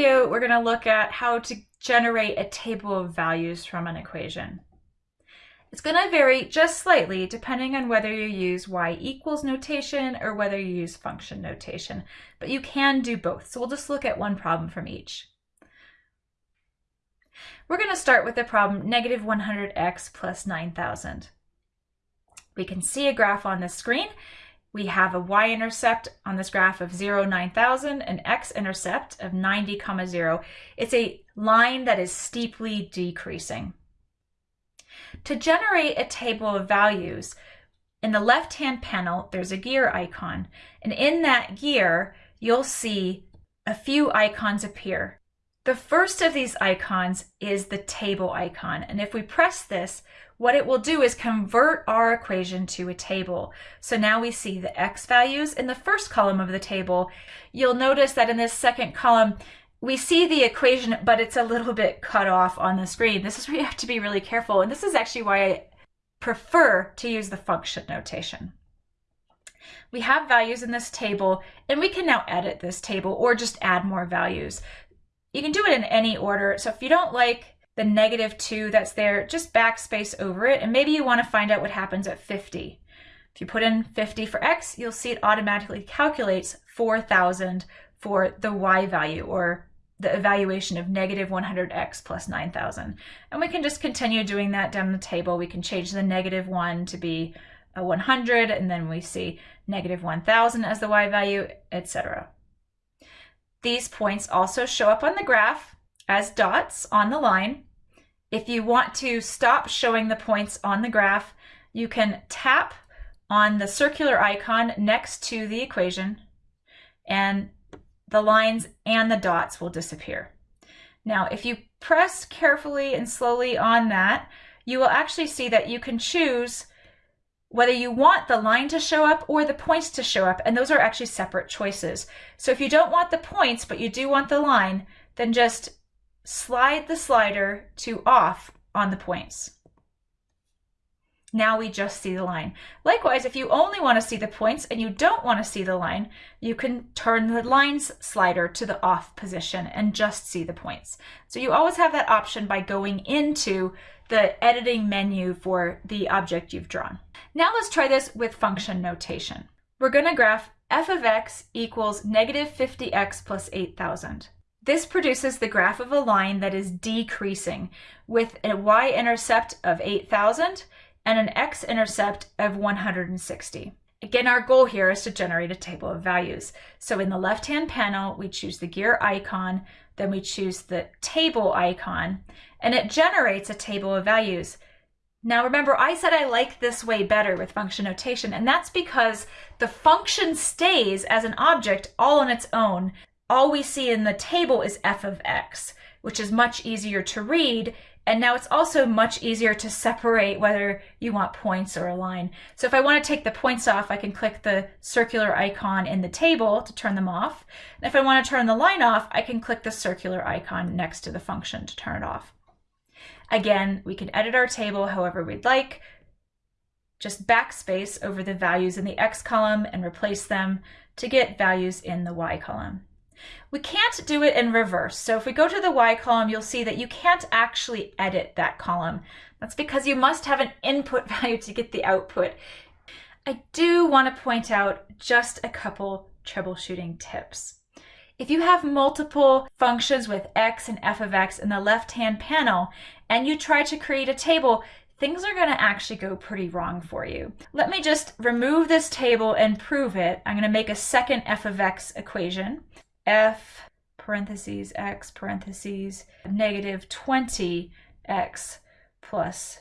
video, we're going to look at how to generate a table of values from an equation. It's going to vary just slightly depending on whether you use y equals notation or whether you use function notation, but you can do both. So we'll just look at one problem from each. We're going to start with the problem negative 100x plus 9,000. We can see a graph on the screen. We have a y-intercept on this graph of 0, 9,000, an x-intercept of 90, comma 0. It's a line that is steeply decreasing. To generate a table of values, in the left-hand panel, there's a gear icon. And in that gear, you'll see a few icons appear. The first of these icons is the table icon. And if we press this, what it will do is convert our equation to a table. So now we see the x values in the first column of the table. You'll notice that in this second column, we see the equation, but it's a little bit cut off on the screen. This is where you have to be really careful. And this is actually why I prefer to use the function notation. We have values in this table, and we can now edit this table or just add more values. You can do it in any order. So if you don't like the negative 2 that's there, just backspace over it, and maybe you want to find out what happens at 50. If you put in 50 for x, you'll see it automatically calculates 4,000 for the y value, or the evaluation of negative 100x plus 9,000. And we can just continue doing that down the table. We can change the negative 1 to be a 100, and then we see negative 1,000 as the y value, etc. These points also show up on the graph as dots on the line. If you want to stop showing the points on the graph, you can tap on the circular icon next to the equation and the lines and the dots will disappear. Now, if you press carefully and slowly on that, you will actually see that you can choose whether you want the line to show up or the points to show up, and those are actually separate choices. So if you don't want the points, but you do want the line, then just slide the slider to off on the points. Now we just see the line. Likewise, if you only want to see the points and you don't want to see the line, you can turn the lines slider to the off position and just see the points. So you always have that option by going into the editing menu for the object you've drawn. Now let's try this with function notation. We're going to graph f of x equals negative 50x plus 8,000. This produces the graph of a line that is decreasing with a y-intercept of 8,000 and an x-intercept of 160. Again, our goal here is to generate a table of values. So in the left-hand panel, we choose the gear icon, then we choose the table icon, and it generates a table of values. Now remember, I said I like this way better with function notation, and that's because the function stays as an object all on its own. All we see in the table is f of x, which is much easier to read and now it's also much easier to separate whether you want points or a line. So if I want to take the points off, I can click the circular icon in the table to turn them off. And if I want to turn the line off, I can click the circular icon next to the function to turn it off. Again, we can edit our table however we'd like. Just backspace over the values in the X column and replace them to get values in the Y column. We can't do it in reverse. So if we go to the Y column, you'll see that you can't actually edit that column. That's because you must have an input value to get the output. I do want to point out just a couple troubleshooting tips. If you have multiple functions with x and f of x in the left-hand panel, and you try to create a table, things are going to actually go pretty wrong for you. Let me just remove this table and prove it. I'm going to make a second f of x equation f parentheses x parentheses negative 20x plus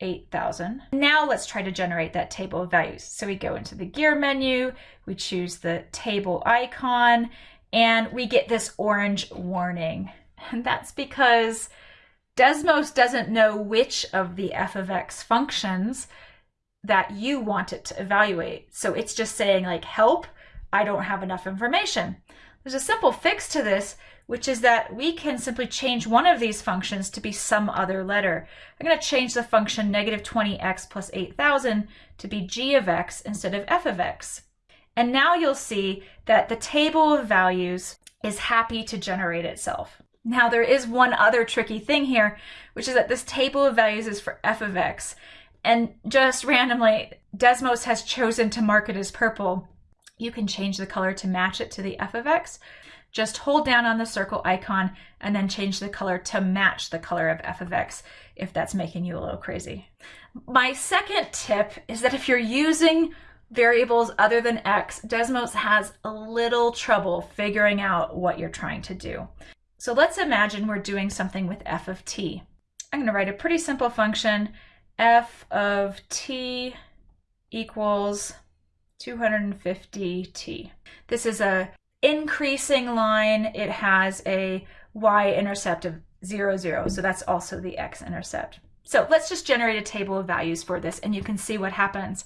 8,000. Now let's try to generate that table of values. So we go into the gear menu, we choose the table icon, and we get this orange warning. And that's because Desmos doesn't know which of the f of x functions that you want it to evaluate. So it's just saying like, help, I don't have enough information. There's a simple fix to this, which is that we can simply change one of these functions to be some other letter. I'm going to change the function negative 20x plus 8,000 to be g of x instead of f of x. And now you'll see that the table of values is happy to generate itself. Now there is one other tricky thing here, which is that this table of values is for f of x. And just randomly, Desmos has chosen to mark it as purple. You can change the color to match it to the f of x. Just hold down on the circle icon and then change the color to match the color of f of x if that's making you a little crazy. My second tip is that if you're using variables other than x, Desmos has a little trouble figuring out what you're trying to do. So let's imagine we're doing something with f of t. I'm going to write a pretty simple function, f of t equals 250t. This is a increasing line. It has a y-intercept of 0, 0, so that's also the x-intercept. So let's just generate a table of values for this and you can see what happens.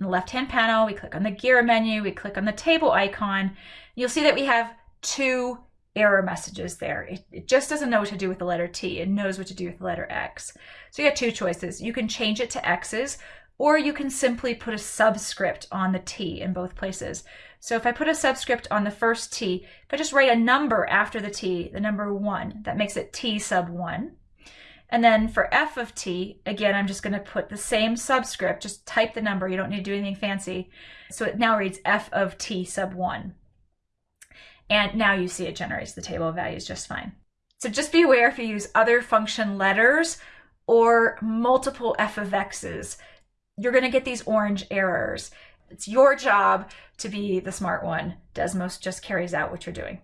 In the left-hand panel, we click on the gear menu, we click on the table icon. You'll see that we have two error messages there. It, it, just doesn't know what to do with the letter T. It knows what to do with the letter X. So you have two choices. You can change it to X's, or you can simply put a subscript on the T in both places. So if I put a subscript on the first T, if I just write a number after the T, the number one, that makes it T sub one. And then for f of t, again, I'm just going to put the same subscript, just type the number. You don't need to do anything fancy. So it now reads f of t sub 1. And now you see it generates the table of values just fine. So just be aware if you use other function letters or multiple f of x's, you're going to get these orange errors. It's your job to be the smart one. Desmos just carries out what you're doing.